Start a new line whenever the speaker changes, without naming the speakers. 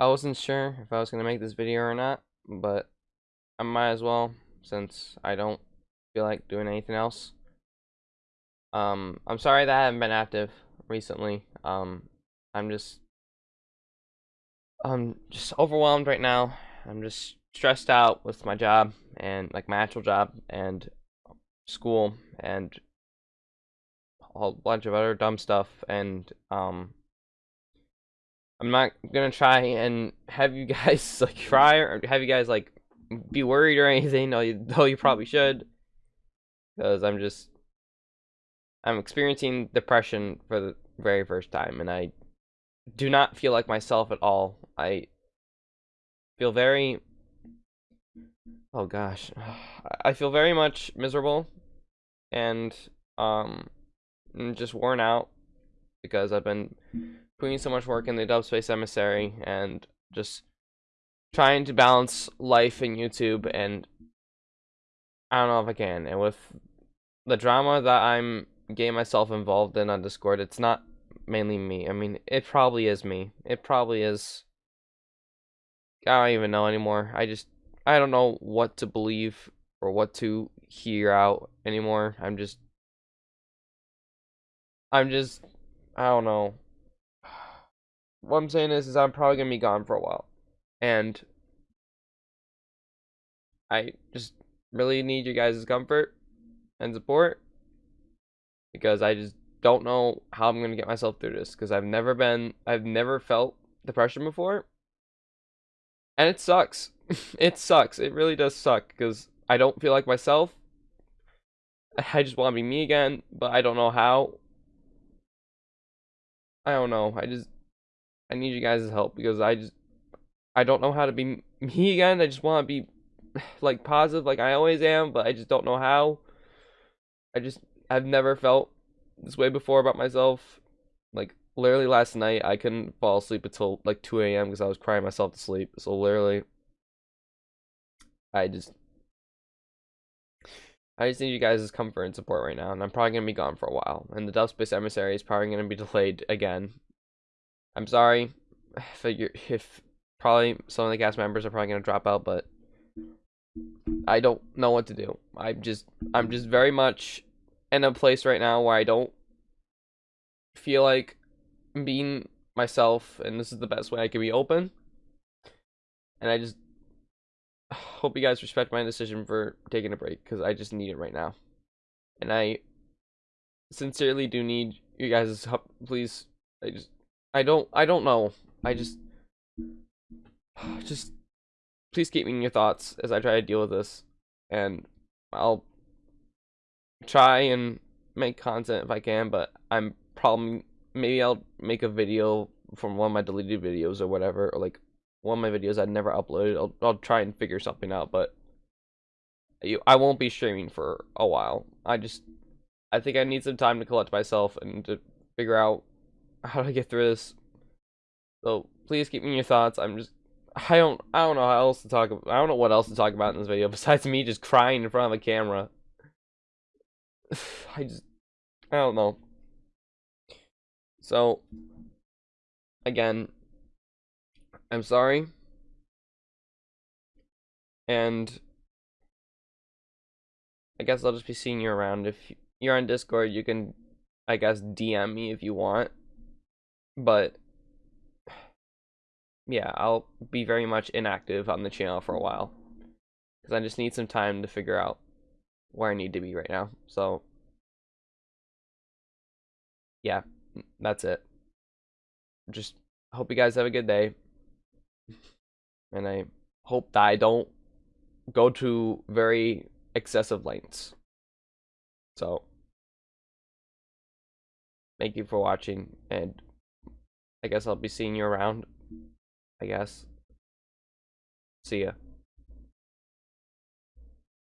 I wasn't sure if I was going to make this video or not, but I might as well since I don't feel like doing anything else. Um, I'm sorry that I haven't been active recently. Um, I'm just, I'm just overwhelmed right now. I'm just stressed out with my job and like my actual job and school and a whole bunch of other dumb stuff and um I'm not gonna try and have you guys like cry or have you guys like be worried or anything. Though you, though you probably should. Because I'm just I'm experiencing depression for the very first time and I do not feel like myself at all. I feel very oh gosh I feel very much miserable and um I'm just worn out because I've been putting so much work in the Dubspace Emissary and just trying to balance life and YouTube and I don't know if I can. And with the drama that I'm getting myself involved in on Discord, it's not mainly me. I mean, it probably is me. It probably is. I don't even know anymore. I just, I don't know what to believe or what to hear out anymore. I'm just I'm just I don't know. What I'm saying is is I'm probably gonna be gone for a while. And I just really need you guys' comfort and support because I just don't know how I'm gonna get myself through this because I've never been I've never felt depression before. And it sucks. it sucks. It really does suck because I don't feel like myself. I just want to be me again, but I don't know how. I don't know. I just I need you guys' help because I just I don't know how to be me again. I just want to be like positive like I always am, but I just don't know how. I just I've never felt this way before about myself. Like literally last night I couldn't fall asleep until like 2 a.m. because I was crying myself to sleep. So literally I just I just need you guys' comfort and support right now, and I'm probably gonna be gone for a while. And the Dubspace Emissary is probably gonna be delayed again. I'm sorry if, if probably some of the cast members are probably gonna drop out, but I don't know what to do. I'm just I'm just very much in a place right now where I don't feel like being myself, and this is the best way I can be open. And I just hope you guys respect my decision for taking a break because I just need it right now. And I sincerely do need you guys' help. Please, I just, I don't, I don't know. I just, just, please keep me in your thoughts as I try to deal with this. And I'll try and make content if I can, but I'm probably, maybe I'll make a video from one of my deleted videos or whatever, or like one of my videos I'd never uploaded. I'll, I'll try and figure something out, but you, I won't be streaming for a while. I just, I think I need some time to collect myself and to figure out how do I get through this. So please keep me in your thoughts. I'm just, I don't, I don't know how else to talk. About, I don't know what else to talk about in this video besides me just crying in front of a camera. I just, I don't know. So, again, I'm sorry. And I guess I'll just be seeing you around. If you're on Discord, you can, I guess, DM me if you want. But yeah, I'll be very much inactive on the channel for a while. Because I just need some time to figure out where I need to be right now. So, yeah, that's it. Just hope you guys have a good day and I hope that I don't go to very excessive lengths. So, thank you for watching, and I guess I'll be seeing you around. I guess. See ya.